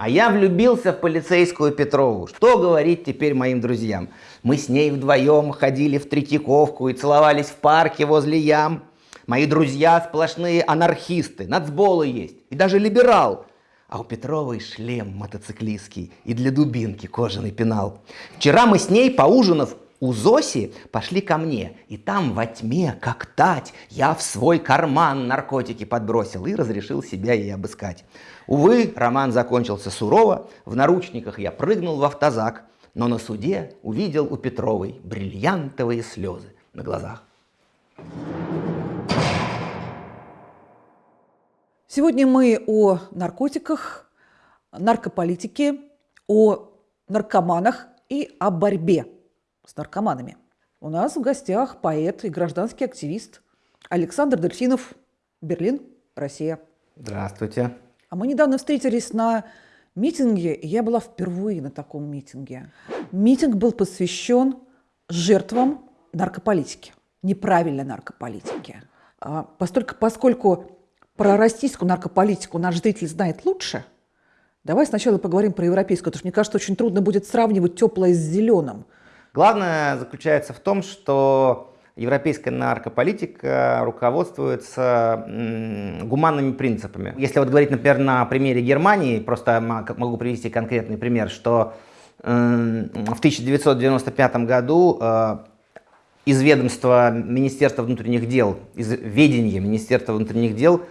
А я влюбился в полицейскую Петрову. Что говорить теперь моим друзьям? Мы с ней вдвоем ходили в Третьяковку и целовались в парке возле ям. Мои друзья сплошные анархисты, нацболы есть, и даже либерал. А у Петровой шлем мотоциклистский и для дубинки кожаный пенал. Вчера мы с ней, поужинав у Зоси, пошли ко мне, и там во тьме, как тать, я в свой карман наркотики подбросил и разрешил себя ей обыскать. Увы, роман закончился сурово, в наручниках я прыгнул в автозак, но на суде увидел у Петровой бриллиантовые слезы на глазах. Сегодня мы о наркотиках, наркополитике, о наркоманах и о борьбе с наркоманами. У нас в гостях поэт и гражданский активист Александр Дельфинов, Берлин, Россия. Здравствуйте. А мы недавно встретились на митинге, и я была впервые на таком митинге. Митинг был посвящен жертвам наркополитики, неправильной наркополитики. А постольку, поскольку про российскую наркополитику наш зритель знает лучше, давай сначала поговорим про европейскую, потому что мне кажется, очень трудно будет сравнивать теплое с зеленым. Главное заключается в том, что европейская наркополитика руководствуется гуманными принципами. Если вот говорить, например, на примере Германии, просто могу привести конкретный пример, что в 1995 году э, из ведомства Министерства внутренних дел, из ведения Министерства внутренних дел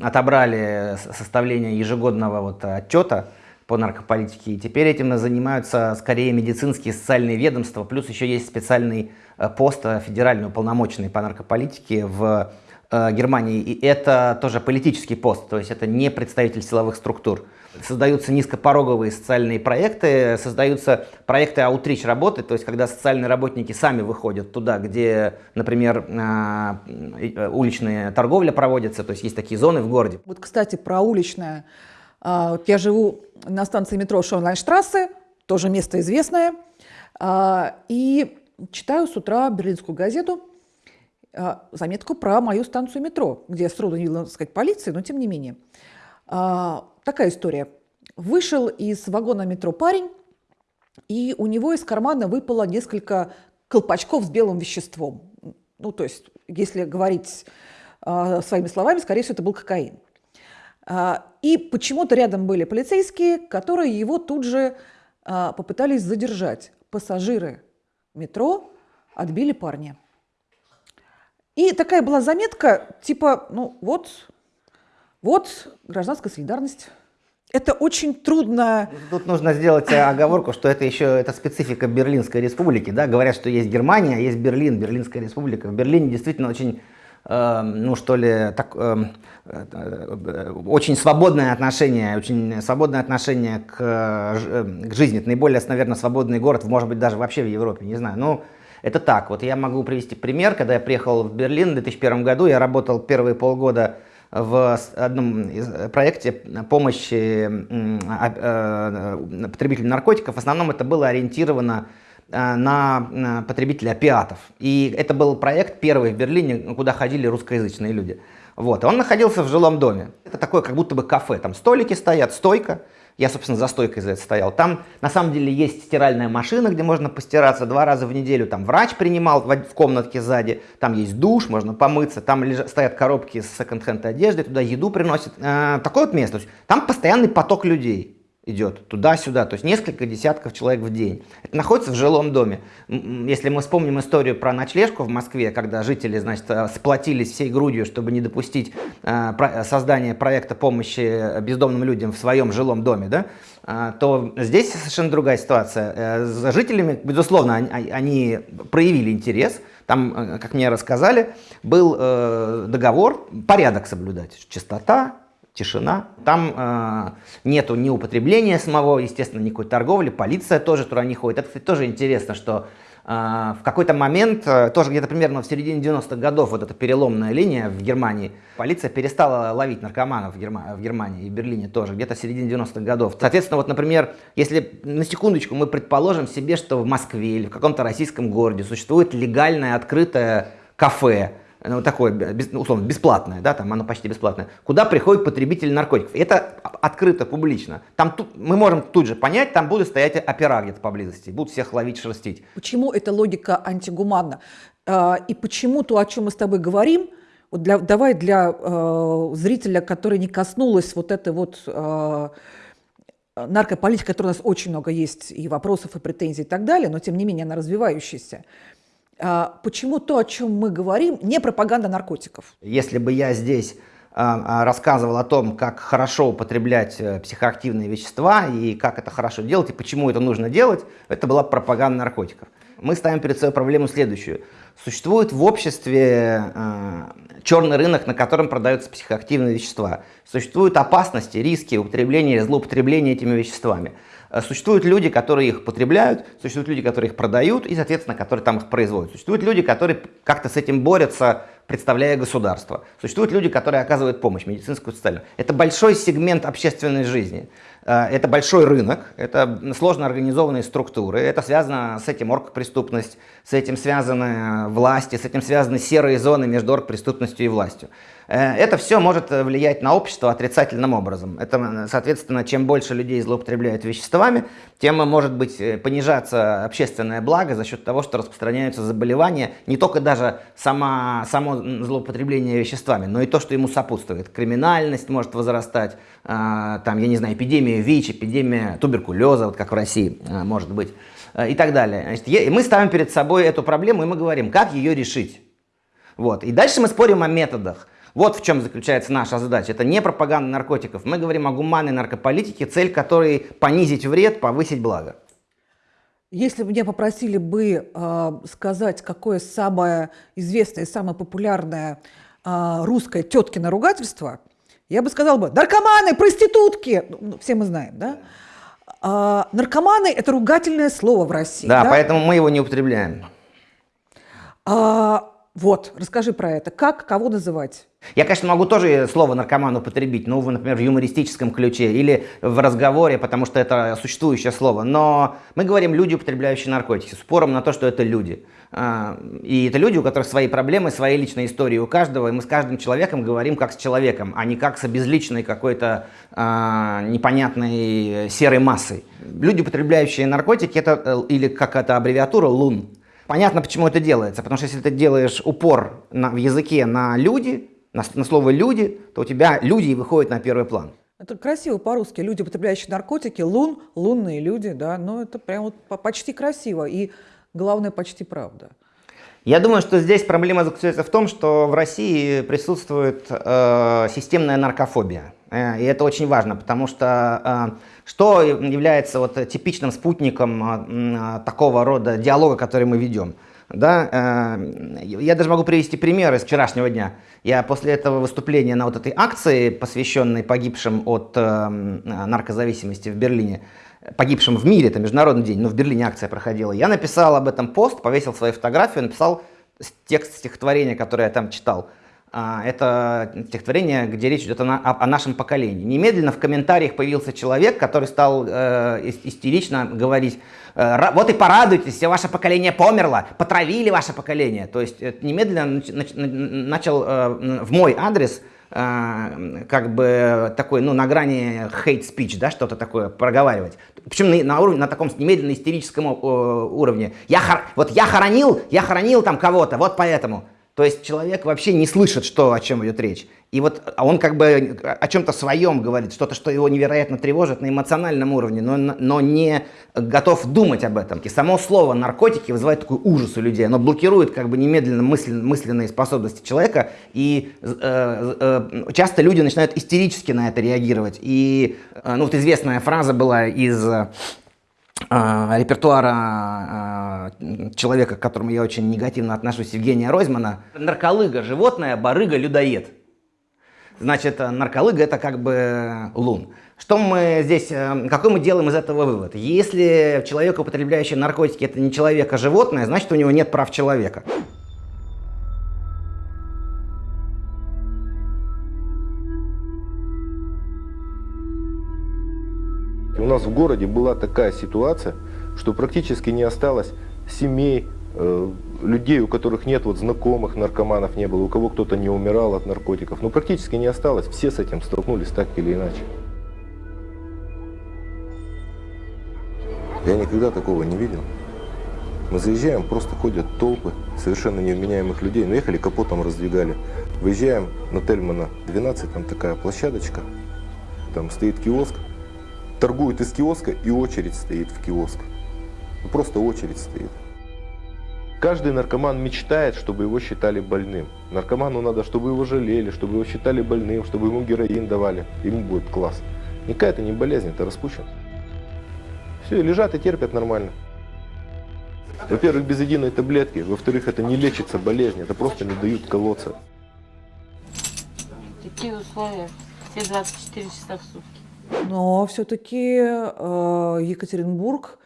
отобрали составление ежегодного вот отчета по наркополитике, и теперь этим занимаются скорее медицинские социальные ведомства, плюс еще есть специальный э, пост э, федеральный уполномоченный по наркополитике в э, Германии, и это тоже политический пост, то есть это не представитель силовых структур. Создаются низкопороговые социальные проекты, создаются проекты аутрич работы, то есть когда социальные работники сами выходят туда, где, например, уличная торговля проводится, то есть есть такие зоны в городе. Вот, кстати, про уличное я живу на станции метро Шонлайнштрассе, тоже место известное, а, и читаю с утра берлинскую газету, а, заметку про мою станцию метро, где я сроду не видела, так сказать, полиции, но тем не менее. Такая история. Вышел из вагона метро парень, и у него из кармана выпало несколько колпачков с белым веществом. Ну, то есть, если говорить своими словами, скорее всего, это был кокаин. А, и почему-то рядом были полицейские, которые его тут же а, попытались задержать. Пассажиры метро отбили парня. И такая была заметка, типа, ну вот, вот гражданская солидарность. Это очень трудно. Тут нужно сделать оговорку, что это еще это специфика Берлинской республики. Да? Говорят, что есть Германия, а есть Берлин, Берлинская республика. В Берлине действительно очень ну что ли, так, эм, э, очень свободное отношение, очень свободное отношение к, э, к жизни. Это наиболее, наверное, свободный город, может быть, даже вообще в Европе, не знаю. Ну, это так. Вот я могу привести пример. Когда я приехал в Берлин в 2001 году, я работал первые полгода в одном проекте помощи а, э, потребителям наркотиков. В основном это было ориентировано Э, на потребителей опиатов. И это был проект первый в Берлине, куда ходили русскоязычные люди. Вот. И он находился в жилом доме. Это такое как будто бы кафе. Там столики стоят, стойка. Я, собственно, за стойкой за это стоял. Там, на самом деле, есть стиральная машина, где можно постираться два раза в неделю. Там врач принимал в комнатке сзади. Там есть душ, можно помыться. Там лежат, стоят коробки с секонд-хенд одеждой, туда еду приносят. Э, такое вот место. Там постоянный поток людей идет туда-сюда, то есть несколько десятков человек в день. Это находится в жилом доме. Если мы вспомним историю про ночлежку в Москве, когда жители, значит, э, сплотились всей грудью, чтобы не допустить э, создания проекта помощи бездомным людям в своем жилом доме, да, э, то здесь совершенно другая ситуация. За жителями, безусловно, они проявили интерес, там, как мне рассказали, был договор, порядок соблюдать, чистота, тишина. Там э, нету ни употребления самого, естественно, никакой торговли, полиция тоже туда не ходит. Это, кстати, тоже интересно, что э, в какой-то момент, э, тоже где-то примерно в середине 90-х годов, вот эта переломная линия в Германии, полиция перестала ловить наркоманов в, Герма в Германии и в Берлине тоже, где-то в середине 90-х годов. Соответственно, вот, например, если на секундочку мы предположим себе, что в Москве или в каком-то российском городе существует легальное открытое кафе, ну, такое, условно, бесплатное, да, там оно почти бесплатное, куда приходит потребитель наркотиков. Это открыто, публично. Там тут, мы можем тут же понять, там будут стоять опера где-то поблизости, будут всех ловить, шерстить. Почему эта логика антигуманна? А, и почему то, о чем мы с тобой говорим, вот для, давай для э, зрителя, который не коснулась вот этой вот э, наркополитики, которой у нас очень много есть и вопросов, и претензий и так далее, но тем не менее она развивающаяся. А, почему то, о чем мы говорим, не пропаганда наркотиков? Если бы я здесь а, а, рассказывал о том, как хорошо употреблять э, психоактивные вещества и как это хорошо делать и почему это нужно делать, это была пропаганда наркотиков. Мы ставим перед собой проблему следующую. Существует в обществе э, черный рынок, на котором продаются психоактивные вещества. Существуют опасности, риски употребления, злоупотребления этими веществами. Э, существуют люди, которые их потребляют, существуют люди, которые их продают и, соответственно, которые там их производят. Существуют люди, которые как-то с этим борются, представляя государство. Существуют люди, которые оказывают помощь, медицинскую, социальную. Это большой сегмент общественной жизни. Э, это большой рынок, это сложно организованные структуры, это связано с этим оргпреступность, с этим связаны власти, с этим связаны серые зоны между оргпреступностью и властью. Э, это все может влиять на общество отрицательным образом. Это, соответственно, чем больше людей злоупотребляют веществами, тем может быть э, понижаться общественное благо за счет того, что распространяются заболевания, не только даже сама, само злоупотребление веществами, но и то, что ему сопутствует. Криминальность может возрастать, там, я не знаю, эпидемия ВИЧ, эпидемия туберкулеза, вот как в России может быть, и так далее. Значит, мы ставим перед собой эту проблему, и мы говорим, как ее решить. Вот. И дальше мы спорим о методах. Вот в чем заключается наша задача. Это не пропаганда наркотиков. Мы говорим о гуманной наркополитике, цель которой понизить вред, повысить благо. Если бы меня попросили бы э, сказать, какое самое известное, самое популярное э, русское теткино ругательство, я бы сказала бы, наркоманы, проститутки, ну, ну, все мы знаем, да? А, наркоманы – это ругательное слово в России. Да, да? поэтому мы его не употребляем. А, вот, расскажи про это. Как, кого называть? Я, конечно, могу тоже слово наркоман употребить, ну, например, в юмористическом ключе или в разговоре, потому что это существующее слово. Но мы говорим люди, употребляющие наркотики, с упором на то, что это люди. А, и это люди, у которых свои проблемы, свои личные истории у каждого, и мы с каждым человеком говорим как с человеком, а не как с обезличенной какой-то а, непонятной серой массой. Люди, употребляющие наркотики, это э, или какая-то аббревиатура ЛУН. Понятно, почему это делается, потому что если ты делаешь упор на, в языке на люди, на, на слово «люди», то у тебя люди выходят на первый план. Это красиво по-русски. Люди, употребляющие наркотики, лун, лунные люди, да, но это прям вот почти красиво и, главное, почти правда. Я думаю, что здесь проблема заключается в том, что в России присутствует э, системная наркофобия. Э, и это очень важно, потому что э, что является вот типичным спутником э, такого рода диалога, который мы ведем – да, я даже могу привести пример из вчерашнего дня. Я после этого выступления на вот этой акции, посвященной погибшим от наркозависимости в Берлине, погибшим в мире, это международный день, но в Берлине акция проходила, я написал об этом пост, повесил свою фотографию, написал текст стихотворения, которое я там читал. А, это стихотворение, где речь идет о, о, нашем поколении. Немедленно в комментариях появился человек, который стал э, истерично говорить, э, вот и порадуйтесь, все ваше поколение померло, потравили ваше поколение. То есть э, немедленно начал э, в мой адрес как бы такой, ну, на грани hate speech, да, что-то такое проговаривать. Причем на, на, уровне, на таком немедленно истерическом уровне. Я, вот я хоронил, я хоронил там кого-то, вот поэтому. То есть человек вообще не слышит, что, о чем идет речь. И вот а он как бы о чем-то своем говорит, что-то, что его невероятно тревожит на эмоциональном уровне, но, но не готов думать об этом. И само слово наркотики вызывает такой ужас у людей. Оно блокирует как бы немедленно мысль, мысленные способности человека. И э, э, часто люди начинают истерически на это реагировать. И э, ну, вот известная фраза была из а, репертуара а, человека, к которому я очень негативно отношусь, Евгения Ройзмана. Нарколыга – животное, барыга – людоед. Значит, нарколыга – это как бы лун. Что мы здесь, э, какой мы делаем из этого вывод? Если человек, употребляющий наркотики, это не человек, а животное, значит, у него нет прав человека. Нас в городе была такая ситуация, что практически не осталось семей, э, людей, у которых нет вот знакомых наркоманов не было, у кого кто-то не умирал от наркотиков, ну практически не осталось. Все с этим столкнулись так или иначе. Я никогда такого не видел. Мы заезжаем, просто ходят толпы совершенно невменяемых людей. Ну, ехали, капотом раздвигали. Выезжаем на Тельмана 12, там такая площадочка, там стоит киоск. Торгуют из киоска и очередь стоит в киоск. Ну, просто очередь стоит. Каждый наркоман мечтает, чтобы его считали больным. Наркоману надо, чтобы его жалели, чтобы его считали больным, чтобы ему героин давали. Ему будет класс. Никакая это не болезнь, это распущенность. Все, лежат и терпят нормально. Во-первых, без единой таблетки. Во-вторых, это не лечится болезнь, это просто не дают колоться. Такие условия. Все 24 часа в сутки. Но все-таки э, Екатеринбург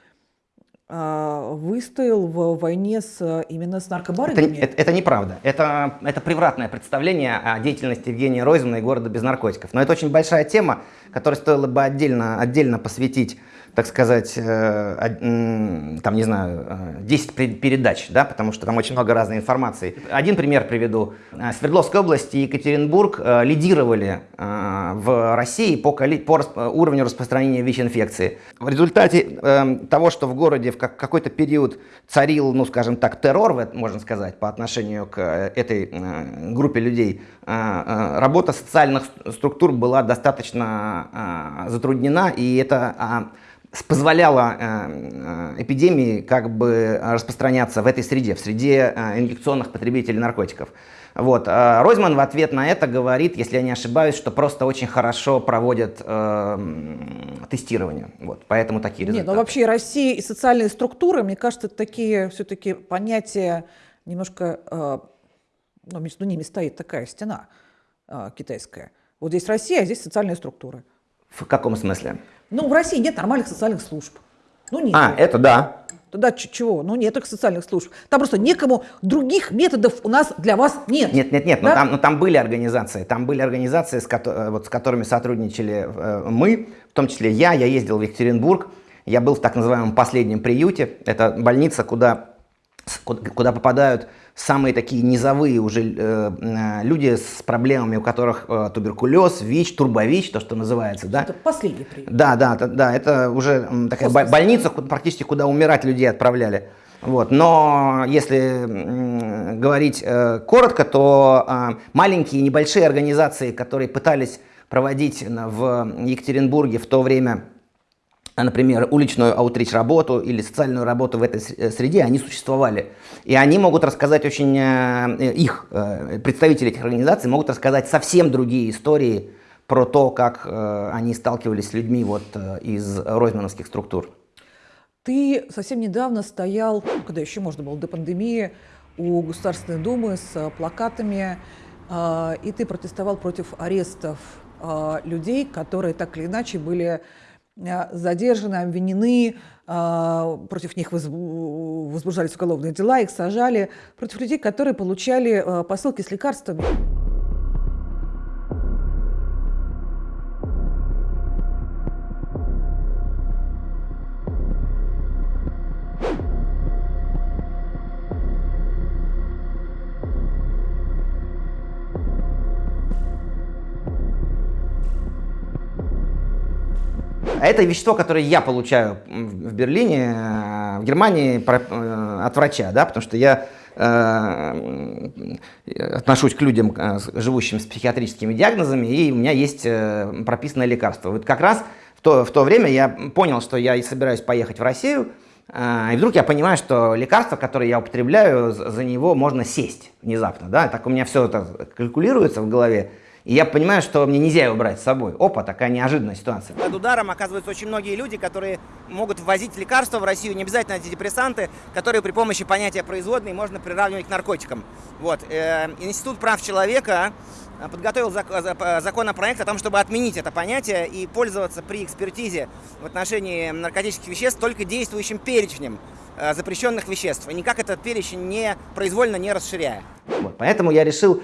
э, выстоял в войне с, именно с Это, наркобарынями. это- это неправда. Это, это превратное представление о деятельности Евгения Ройзмана и города без наркотиков. Но это очень большая тема, которой стоило бы отдельно, отдельно посвятить, так сказать, э, там, не знаю, э, 10 пре- передач, да, потому что там очень много разной информации. Один пример приведу. Э, Свердловская область и Екатеринбург э, лидировали э, в России по, по э, уровню распространения ВИЧ-инфекции. В результате э, того, что в городе в как- какой-то период царил, ну, скажем так, террор, можно сказать, по отношению к э, этой э, группе людей, э, э, работа социальных ст- структур была достаточно э, затруднена, и это а, позволяло э, э, эпидемии как бы распространяться в этой среде, в среде э, инъекционных потребителей наркотиков. Вот. Ройзман в ответ на это говорит, если я не ошибаюсь, что просто очень хорошо проводят э, тестирование. Вот. Поэтому такие Нет, результаты. ну вообще Россия и социальные структуры, мне кажется, это такие все-таки понятия немножко, э, ну, между ними стоит такая стена э, китайская. Вот здесь Россия, а здесь социальные структуры. В каком смысле? Ну, в России нет нормальных социальных служб. Ну, нет. А, это да. Тогда чего? Ну, нет таких социальных служб. Там просто некому, других методов у нас для вас нет. Нет, нет, нет, но, Да? там, но там были организации, там были организации, с, кото- э, вот, с которыми сотрудничали э, мы, в том числе я, я ездил в Екатеринбург, я был в так называемом последнем приюте, это больница, куда, куда, попадают самые такие низовые уже э, э, люди с проблемами, у которых э, туберкулез, ВИЧ, турбович, то, что называется, да, Это последний прием. да, да, да, это уже м, такая Хоспис. больница, практически куда умирать людей отправляли. Вот. Но если говорить э, коротко, то а, маленькие небольшие организации, которые пытались проводить в Екатеринбурге в то время, например, уличную аутрич работу или социальную работу в этой э, среде, они существовали. И они могут рассказать очень, э, э, их представители этих организаций могут рассказать совсем другие истории про то, как они сталкивались с людьми вот из ройзмановских структур. Ты совсем недавно стоял, когда еще можно было до пандемии, у Государственной Думы с плакатами, э, и ты протестовал против арестов э, людей, которые так или иначе были задержаны, обвинены, э, против них возбу- возбуждались уголовные дела, их сажали, против людей, которые получали э, посылки с лекарствами. А это вещество, которое я получаю в Берлине, э, в Германии э, от врача, да, потому что я э, отношусь к людям, живущим с психиатрическими диагнозами, и у меня есть прописанное лекарство. Вот как раз в то, в то время я понял, что я собираюсь поехать в Россию, и вдруг я понимаю, что лекарство, которое я употребляю, за него можно сесть внезапно, да, так у меня все это калькулируется в голове, и я понимаю, что мне нельзя его брать с собой. Опа, такая неожиданная ситуация. Под ударом оказываются очень многие люди, которые могут ввозить лекарства в Россию, не обязательно антидепрессанты, которые при помощи понятия производной можно приравнивать к наркотикам. Вот. э, Институт прав человека э, подготовил за- законопроект о том, чтобы отменить это понятие и пользоваться при экспертизе в отношении наркотических веществ только действующим перечнем э, запрещенных веществ, и никак этот перечень не произвольно не расширяя. Вот, поэтому я решил э,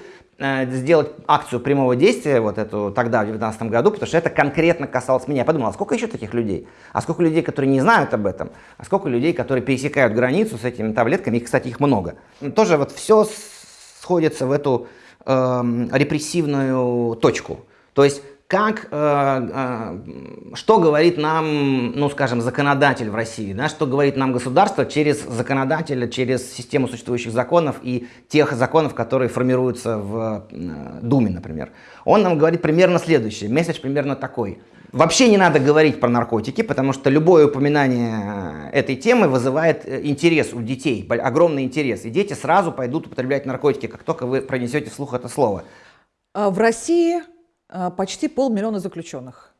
сделать акцию прямого действия, вот эту тогда, в 2019 году, потому что это конкретно касалось меня. Я подумал, а сколько еще таких людей? А сколько людей, которые не знают об этом? А сколько людей, которые пересекают границу с этими таблетками? И, кстати, их много. Тоже вот все сходится в эту э, репрессивную точку. То есть как, э, э, что говорит нам, ну, скажем, законодатель в России, да, что говорит нам государство через законодателя, через систему существующих законов и тех законов, которые формируются в э, Думе, например. Он нам говорит примерно следующее, месседж примерно такой. Вообще не надо говорить про наркотики, потому что любое упоминание этой темы вызывает интерес у детей, огромный интерес. И дети сразу пойдут употреблять наркотики, как только вы пронесете вслух это слово. А в России почти полмиллиона заключенных.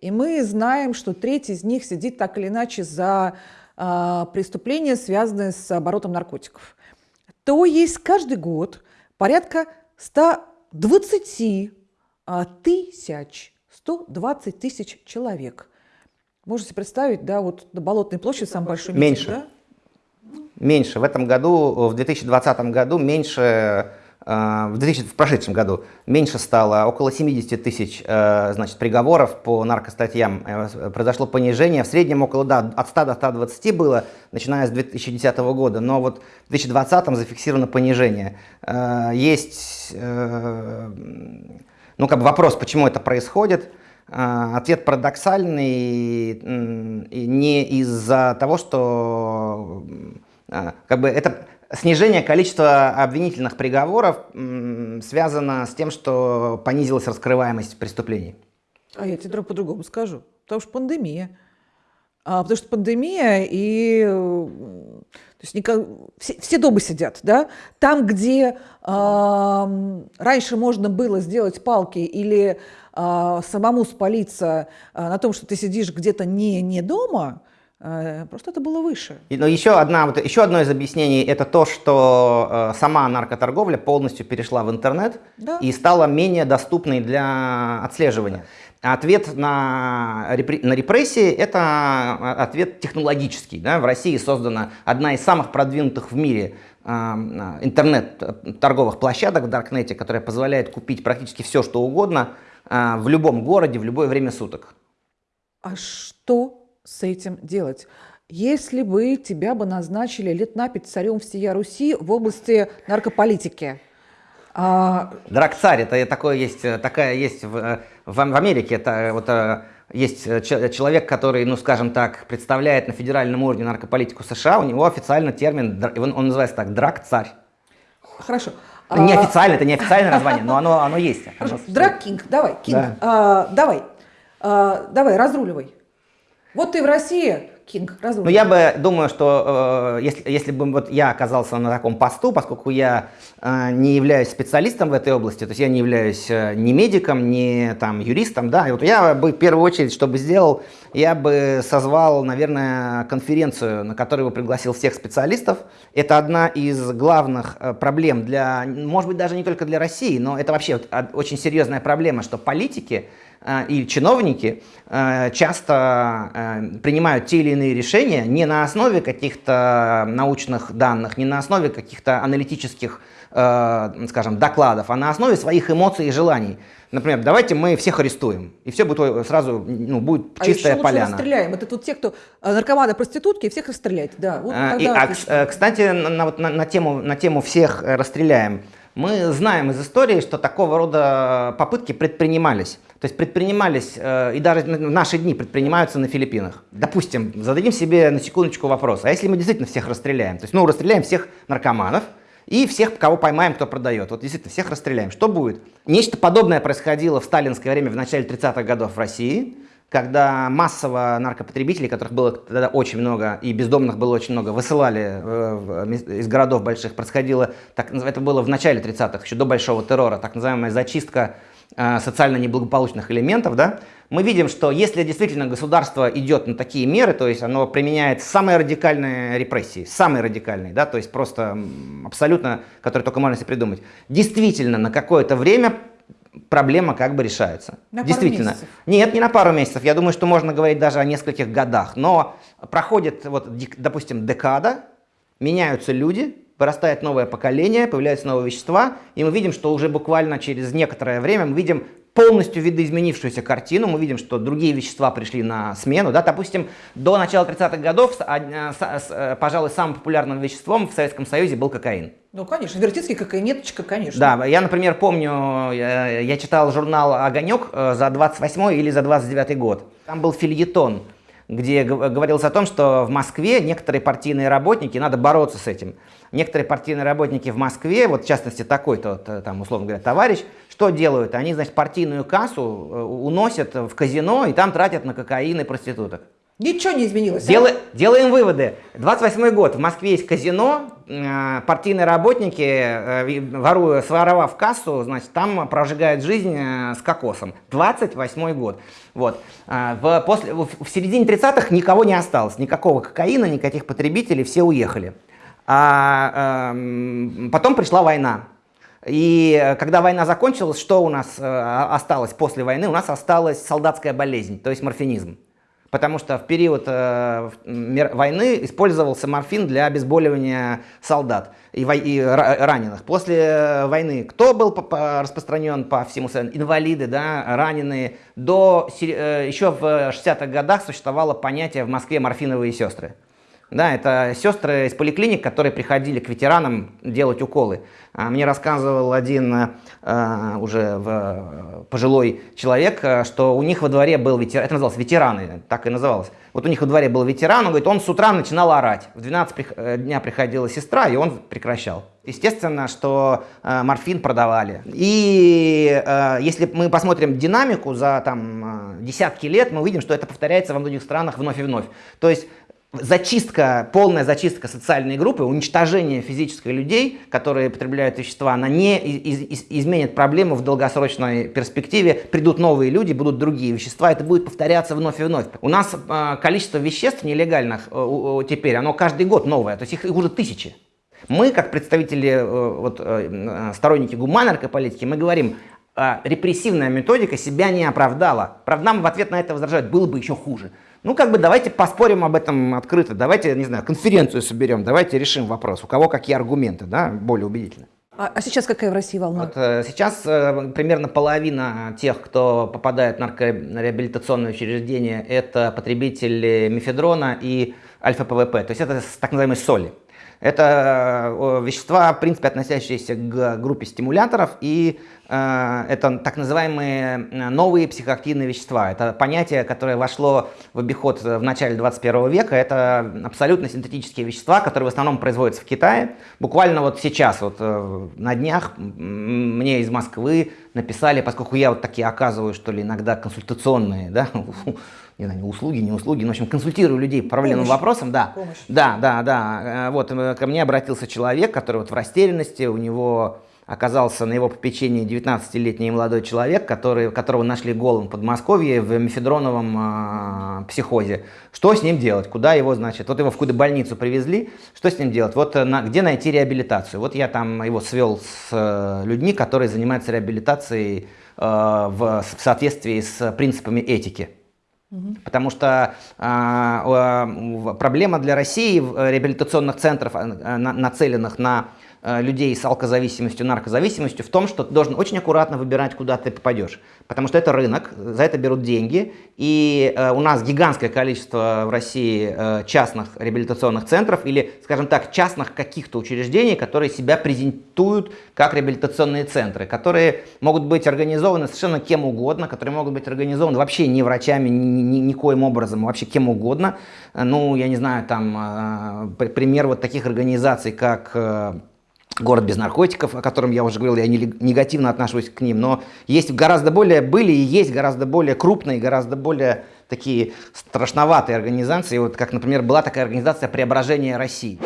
И мы знаем, что треть из них сидит так или иначе за а, преступления, связанные с оборотом наркотиков. То есть каждый год порядка 120 а, тысяч, 120 тысяч человек. Можете представить, да, вот на Болотной площади самый большой митинг, Меньше. Да? Меньше. В этом году, в 2020 году меньше в, 2000, в прошедшем году меньше стало, около 70 тысяч э, значит, приговоров по наркостатьям. Э, произошло понижение, в среднем около, да, от 100 до 120 было, начиная с 2010 года, но вот в 2020 зафиксировано понижение. Есть ну, как бы вопрос, почему это происходит. Ответ парадоксальный, не из-за того, что как бы это Снижение количества обвинительных приговоров связано с тем, что понизилась раскрываемость преступлений. А я тебе по-другому скажу. Потому что пандемия. А, потому что пандемия и то есть никак, все, все дома сидят, да? Там, где э, раньше можно было сделать палки или э, самому спалиться э, на том, что ты сидишь где-то не, не дома, Э, просто это было выше. Но еще, одна, вот, еще одно из объяснений это то, что э, сама наркоторговля полностью перешла в интернет да. и стала менее доступной для отслеживания. Ответ на, на репрессии – это а, ответ технологический. Да? В России создана одна из самых продвинутых в мире э, интернет-торговых площадок в Даркнете, которая позволяет купить практически все, что угодно э, в любом городе, в любое время суток. А что с этим делать? Если бы тебя бы назначили лет на пять царем всея Руси в области наркополитики, а... Драк-царь, это такое есть, такая есть в, в, Америке, это вот есть человек, который, ну скажем так, представляет на федеральном уровне наркополитику США, у него официально термин, он, он называется так, драк-царь. Хорошо. Неофициально, это неофициальное название, но оно, оно есть. Драк-кинг, давай, кинг, да. а, давай, а, давай, разруливай. Вот ты в России, Кинг, разумно. Ну, я бы думаю, что э, если, если бы вот я оказался на таком посту, поскольку я э, не являюсь специалистом в этой области, то есть я не являюсь э, ни медиком, ни там юристом, да, и вот я бы в первую очередь, что бы сделал, я бы созвал, наверное, конференцию, на которую бы пригласил всех специалистов. Это одна из главных э, проблем для, может быть, даже не только для России, но это вообще очень серьезная проблема, что политики и чиновники э, часто э, принимают те или иные решения не на основе каких-то научных данных, не на основе каких-то аналитических, скажем, докладов, а на основе своих эмоций и желаний. Например, давайте мы всех арестуем, и все будет сразу, ну, будет а чистая еще поляна. расстреляем. Это тут те, кто наркоманы, проститутки, всех расстрелять. Да, вот и, а, кстати, на, на, на, тему, на тему всех расстреляем. Мы знаем из истории, что такого рода попытки предпринимались. То есть предпринимались, э, и даже в наши дни предпринимаются на Филиппинах. Допустим, зададим себе на секундочку вопрос, а если мы действительно всех расстреляем? То есть, ну, расстреляем всех наркоманов и всех, кого поймаем, кто продает. Вот действительно, всех расстреляем. Что будет? Нечто подобное происходило в сталинское время, в начале 30-х годов в России, когда массово наркопотребителей, которых было тогда очень много, и бездомных было очень много, высылали э, из городов больших, происходило, так, это было в начале 30-х, еще до большого террора, так называемая зачистка Э, социально неблагополучных элементов, да, мы видим, что если действительно государство идет на такие меры, то есть оно применяет самые радикальные репрессии, самые радикальные, да, то есть просто абсолютно, которые только можно себе придумать, действительно на какое-то время проблема как бы решается. На Действительно. Пару месяцев. Нет, не на пару месяцев. Я думаю, что можно говорить даже о нескольких годах. Но проходит, вот, допустим, декада, меняются люди, вырастает новое поколение, появляются новые вещества, и мы видим, что уже буквально через некоторое время мы видим полностью видоизменившуюся картину. Мы видим, что другие вещества пришли на смену. Да? Допустим, до начала 30-х годов, э, пожалуй, самым популярным веществом в Советском Союзе был кокаин. Ну, конечно, вертицкий кокаинеточка, конечно. Да, я, например, помню, я, я читал журнал «Огонек» э, за 28 или за 29 год. Там был фильетон, где говорилось о том, что в Москве некоторые партийные работники, надо бороться с этим, некоторые партийные работники в Москве, вот в частности такой-то, там, условно говоря, товарищ, что делают? Они, значит, партийную кассу э, уносят в казино и там тратят на кокаин и проституток. Ничего не изменилось. Дел... А? Делаем выводы. 28 год. В Москве есть казино. Э, партийные работники, э, воруя, своровав кассу, значит, там прожигают жизнь с кокосом. 28 год. Вот. В, после, в середине 30-х никого не осталось. Никакого кокаина, никаких потребителей. Все уехали. А, э, потом пришла война. И когда война закончилась, что у нас э, осталось после войны? У нас осталась солдатская болезнь, то есть морфинизм. Потому что в период э, войны использовался морфин для обезболивания солдат и, и раненых. После войны кто был по, распространен по всему Союзу? Инвалиды, да, раненые. До, э, еще в 60-х годах существовало понятие в Москве морфиновые сестры. Да, это сестры из поликлиник, которые приходили к ветеранам делать уколы. А, мне рассказывал один а, уже в, пожилой человек, что у них во дворе был ветеран, это называлось ветераны, так и называлось. Вот у них во дворе был ветеран, он говорит, он с утра начинал орать. В 12 э, дня приходила сестра, и он прекращал. Естественно, что э, морфин продавали. И э, если мы посмотрим динамику за там, э, десятки лет, мы увидим, что это повторяется во многих странах вновь и вновь. То есть зачистка, полная зачистка социальной группы, уничтожение физической людей, которые потребляют вещества, она не из, из, изменит проблему в долгосрочной перспективе. Придут новые люди, будут другие вещества, это будет повторяться вновь и вновь. У нас э, количество веществ нелегальных э, э, теперь, оно каждый год новое, то есть их, их уже тысячи. Мы, как представители, э, вот, э, сторонники гуманной политики, мы говорим, э, репрессивная методика себя не оправдала. Правда, нам в ответ на это возражают, было бы еще хуже. Ну, как бы давайте поспорим об этом открыто, давайте, не знаю, конференцию соберем, давайте решим вопрос, у кого какие аргументы, да, более убедительно. А, а сейчас какая в России волна? Вот, э, сейчас э, примерно половина тех, кто попадает в наркореабилитационные учреждения, это потребители мефедрона и альфа-ПВП, то есть это так называемые соли. Это э, вещества, в принципе, относящиеся к группе стимуляторов, и э, это так называемые э, новые психоактивные вещества. Это понятие, которое вошло в обиход в начале 21 века. Это абсолютно синтетические вещества, которые в основном производятся в Китае. Буквально вот сейчас, вот на днях, мне из Москвы написали, поскольку я вот такие оказываю, что ли, иногда консультационные, да, не знаю, услуги, не услуги, но, в общем, консультирую людей по проблемным Помощь. вопросам, да. Помощь. Да, да, да. Э, вот э, ко мне обратился человек, который вот в растерянности, у него оказался на его попечении 19-летний молодой человек, который, которого нашли голым в Подмосковье в мефедроновом э, психозе. Что с ним делать? Куда его, значит, вот его в какую-то больницу привезли, что с ним делать? Вот э, на, где найти реабилитацию? Вот я там его свел с э, людьми, которые занимаются реабилитацией э, в, в соответствии с принципами этики. Потому что э, проблема для России э, реабилитационных центров, э, нацеленных на людей с алкозависимостью, наркозависимостью в том, что ты должен очень аккуратно выбирать, куда ты попадешь. Потому что это рынок, за это берут деньги. И э, у нас гигантское количество в России э, частных реабилитационных центров или, скажем так, частных каких-то учреждений, которые себя презентуют как реабилитационные центры, которые могут быть организованы совершенно кем угодно, которые могут быть организованы вообще не врачами, ни, ни, никоим образом, вообще кем угодно. Ну, я не знаю, там, э, пример вот таких организаций, как... Город без наркотиков, о котором я уже говорил, я негативно отношусь к ним, но есть гораздо более, были и есть гораздо более крупные, гораздо более такие страшноватые организации, вот как, например, была такая организация «Преображение России».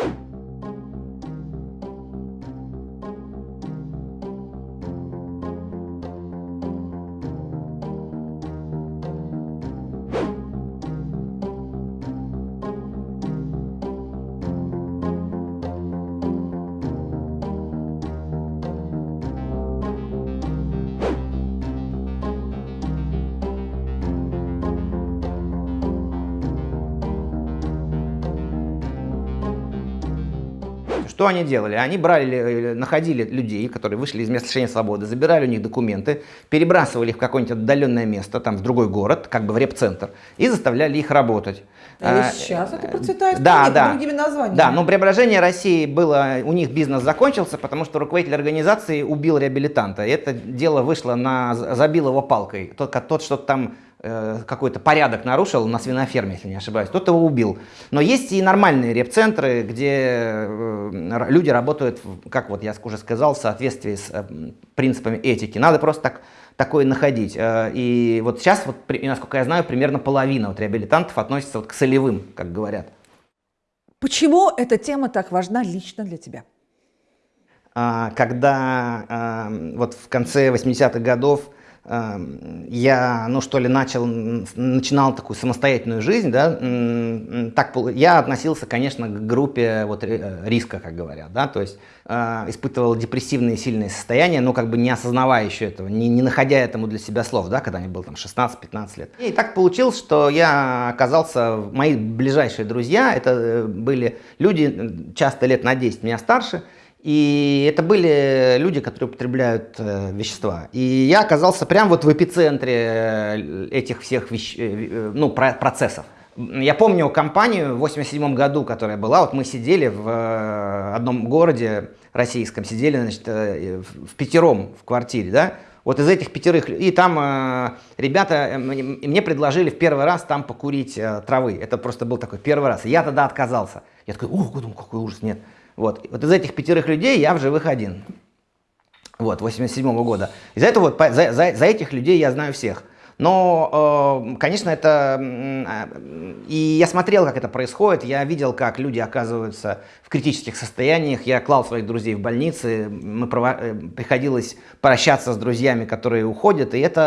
Что они делали? Они брали, э, находили людей, которые вышли из места лишения свободы, забирали у них документы, перебрасывали их в какое-нибудь отдаленное место, там в другой город, как бы в репцентр, и заставляли их работать. А сейчас это процветает да, да. другими названиями. Да, но преображение России было, у них бизнес закончился, потому что руководитель организации убил реабилитанта. И это дело вышло на, забил его палкой. Тот, тот что-то там э, какой-то порядок нарушил на свиноферме, если не ошибаюсь, тот его убил. Но есть и нормальные реп-центры, где э, люди работают, как вот я уже сказал, в соответствии с э, принципами этики. Надо просто так такое находить. Э, и вот сейчас, вот, насколько я знаю, примерно половина вот реабилитантов относится вот к солевым, как говорят. Почему эта тема так важна лично для тебя? А, когда а, вот в конце 80-х годов Эм, я, ну что ли, начал, начинал такую самостоятельную жизнь, да, так, я относился, конечно, к группе вот э, риска, как говорят, да, то есть э, испытывал депрессивные сильные состояния, но как бы не осознавая еще этого, не, не находя этому для себя слов, да, когда мне было там 16-15 лет. И так получилось, что я оказался, мои ближайшие друзья, это э, были люди, часто лет на 10 меня старше, и это были люди, которые употребляют э, вещества. И я оказался прямо вот в эпицентре э, этих всех вещ... Э, э, ну, про процессов. Я помню компанию в 87 году, которая была, вот мы сидели в одном городе российском, сидели, значит, в пятером в квартире, да, вот из этих пятерых, и там э, ребята, э, мне, предложили в первый раз там покурить э, травы, это просто был такой первый раз, я тогда отказался. Я такой, ух, какой ужас, нет. Вот. вот из этих пятерых людей я в живых один. Вот, 87 -го года. Из-за этого вот, за, за, за этих людей я знаю всех. Но, э, конечно, это... И я смотрел, как это происходит, я видел, как люди оказываются в критических состояниях. Я клал своих друзей в больницы, мы прово... Э, приходилось прощаться с друзьями, которые уходят, и это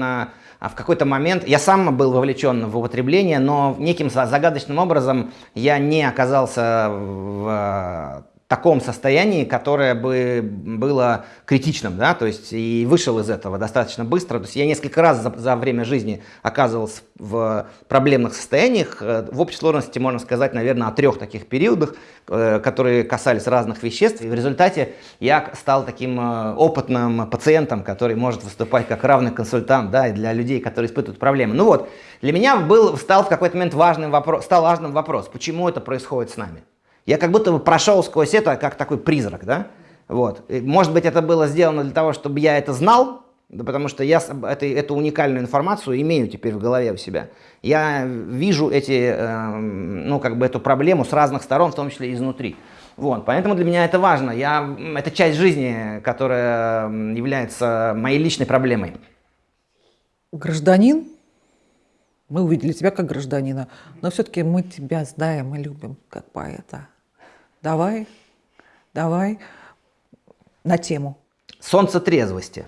а в какой-то момент я сам был вовлечен в употребление, но неким загадочным образом я не оказался в таком состоянии, которое бы было критичным, да, то есть и вышел из этого достаточно быстро. То есть я несколько раз за, за время жизни оказывался в проблемных состояниях. Э, в общей сложности можно сказать, наверное, о трех таких периодах, э, которые касались разных веществ. И в результате я стал таким э, опытным пациентом, который может выступать как равный консультант, да, и для людей, которые испытывают проблемы. Ну вот, для меня был, стал в какой-то момент важным вопрос, стал важным вопрос, почему это происходит с нами. Я как будто бы прошел сквозь это, как такой призрак, да? Вот. И, может быть, это было сделано для того, чтобы я это знал, да потому что я это, эту уникальную информацию имею теперь в голове у себя. Я вижу эти, э, ну, как бы эту проблему с разных сторон, в том числе изнутри. Вот, поэтому для меня это важно. Я, это часть жизни, которая является моей личной проблемой. Гражданин? Мы увидели тебя как гражданина, но все-таки мы тебя знаем и любим как поэта. Давай, давай на тему. Солнце трезвости.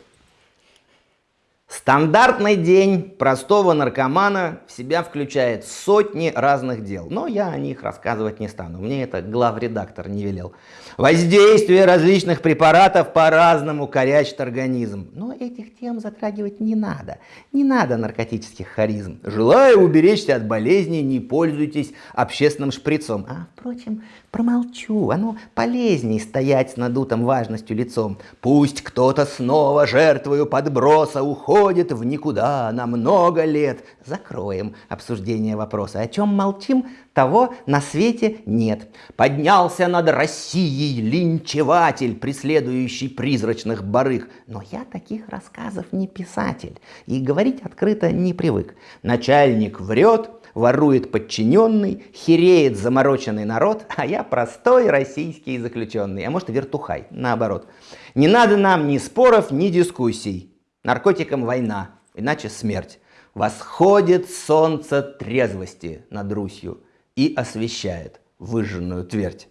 Стандартный день простого наркомана в себя включает сотни разных дел, но я о них рассказывать не стану, мне это главредактор не велел. Воздействие различных препаратов по-разному корячит организм, но этих тем затрагивать не надо, не надо наркотических харизм. Желая уберечься от болезней, не пользуйтесь общественным шприцом. А, впрочем, Промолчу, оно полезней стоять с надутым важностью лицом. Пусть кто-то снова жертвою подброса уходит в никуда на много лет. Закроем обсуждение вопроса. О чем молчим, того на свете нет. Поднялся над Россией линчеватель, преследующий призрачных барыг. Но я таких рассказов не писатель и говорить открыто не привык. Начальник врет, ворует подчиненный, хереет замороченный народ, а я простой российский заключенный, а может вертухай, наоборот. Не надо нам ни споров, ни дискуссий. Наркотикам война, иначе смерть. Восходит солнце трезвости над Русью и освещает выжженную твердь.